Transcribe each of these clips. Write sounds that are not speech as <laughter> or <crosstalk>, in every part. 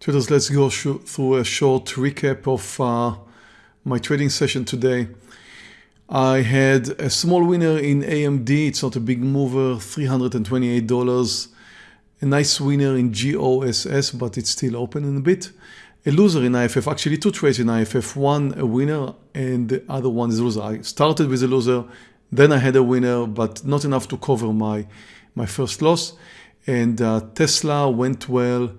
Traders, let's go through a short recap of uh, my trading session today. I had a small winner in AMD, it's not a big mover, $328. A nice winner in GOSS, but it's still open in a bit. A loser in IFF, actually two trades in IFF, one a winner and the other one is a loser. I started with a loser, then I had a winner, but not enough to cover my, my first loss. And uh, Tesla went well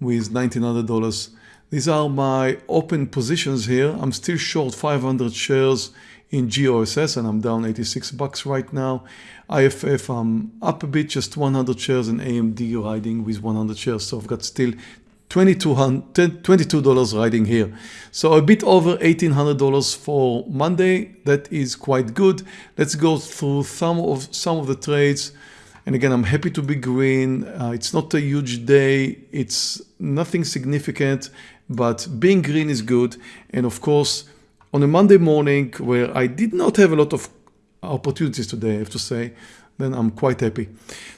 with $1,900. These are my open positions here. I'm still short 500 shares in GOSS and I'm down 86 bucks right now. IFF, I'm up a bit, just 100 shares in AMD riding with 100 shares. So I've got still $22 riding here. So a bit over $1,800 for Monday. That is quite good. Let's go through some of some of the trades. And again, I'm happy to be green. Uh, it's not a huge day. It's nothing significant, but being green is good. And of course, on a Monday morning where I did not have a lot of opportunities today, I have to say, then I'm quite happy.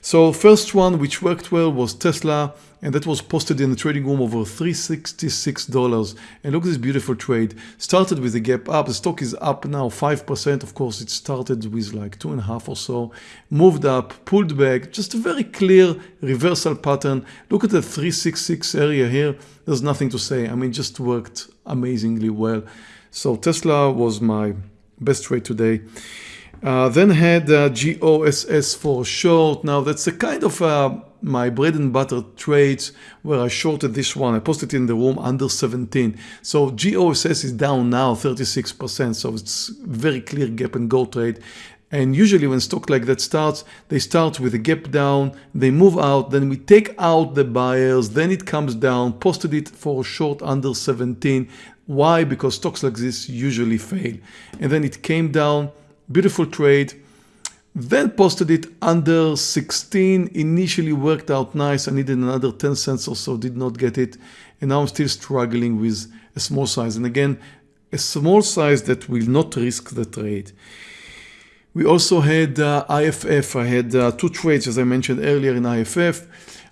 So first one which worked well was Tesla and that was posted in the trading room over $366 and look at this beautiful trade. Started with a gap up. The stock is up now 5% of course it started with like two and a half or so. Moved up pulled back. Just a very clear reversal pattern. Look at the 366 area here. There's nothing to say. I mean just worked amazingly well. So Tesla was my best trade today uh, then had uh, GOSS for short now that's a kind of uh, my bread and butter trades where I shorted this one. I posted in the room under 17. So GOSS is down now 36%. So it's very clear gap and go trade. And usually when stock like that starts, they start with a gap down, they move out, then we take out the buyers, then it comes down, posted it for short under 17. Why? Because stocks like this usually fail. And then it came down, beautiful trade, then posted it under 16 initially worked out nice. I needed another 10 cents or so. Did not get it. And now I'm still struggling with a small size. And again a small size that will not risk the trade. We also had uh, IFF I had uh, two trades as I mentioned earlier in IFF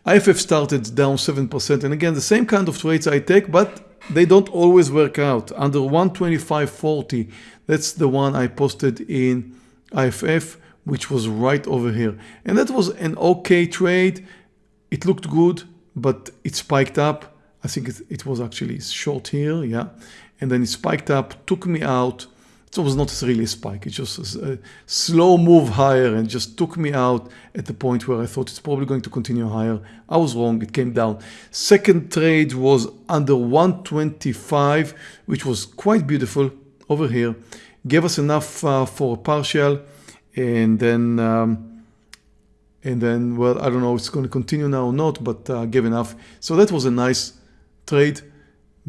IFF started down 7% and again the same kind of trades I take but they don't always work out under 125.40 that's the one I posted in IFF which was right over here. And that was an okay trade. It looked good, but it spiked up. I think it, it was actually short here, yeah. And then it spiked up, took me out. It was not really a spike. It just was a slow move higher and just took me out at the point where I thought it's probably going to continue higher. I was wrong. It came down. Second trade was under 125, which was quite beautiful over here. Gave us enough uh, for a partial and then um, and then well I don't know it's going to continue now or not but uh, gave enough so that was a nice trade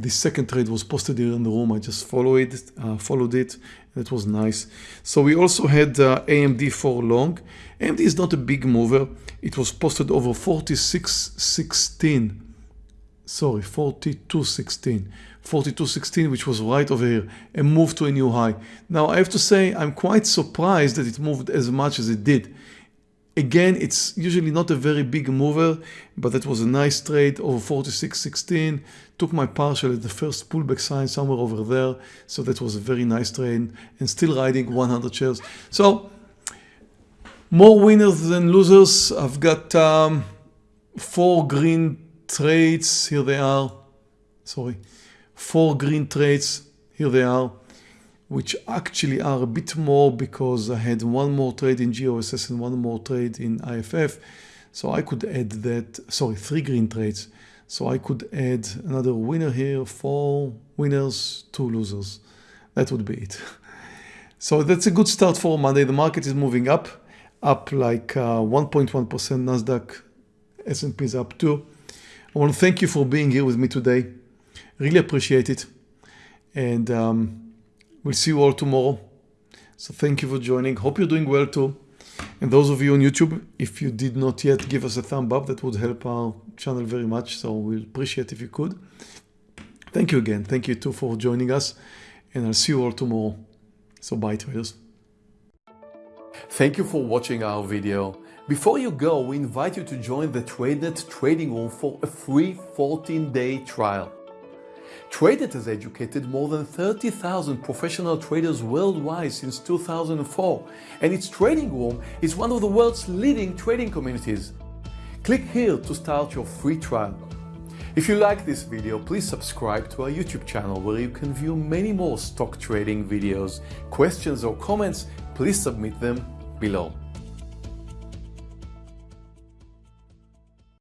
the second trade was posted here in the room. I just followed it uh, followed it. That was nice. So we also had uh, AMD for long. AMD is not a big mover. It was posted over 46.16 sorry 42.16 42.16 which was right over here and moved to a new high. Now I have to say I'm quite surprised that it moved as much as it did again it's usually not a very big mover but that was a nice trade over 46.16 took my partial at the first pullback sign somewhere over there so that was a very nice trade and still riding 100 shares. So more winners than losers. I've got um, four green trades. Here they are. Sorry. Four green trades. Here they are which actually are a bit more because I had one more trade in GOSS and one more trade in IFF so I could add that sorry three green trades. So I could add another winner here four winners two losers. That would be it. <laughs> So that's a good start for Monday. The market is moving up up like 1.1% uh, Nasdaq S&P is up too. I want to thank you for being here with me today. Really appreciate it. And um, we'll see you all tomorrow. So thank you for joining. Hope you're doing well too. And those of you on YouTube, if you did not yet give us a thumb up, that would help our channel very much. So we'll appreciate if you could. Thank you again. Thank you too for joining us. And I'll see you all tomorrow. So bye traders. Thank you for watching our video. Before you go, we invite you to join the TradeNet trading room for a free 14-day trial. TradeNet has educated more than 30,000 professional traders worldwide since 2004, and its trading room is one of the world's leading trading communities. Click here to start your free trial. If you like this video, please subscribe to our YouTube channel where you can view many more stock trading videos. Questions or comments, please submit them below.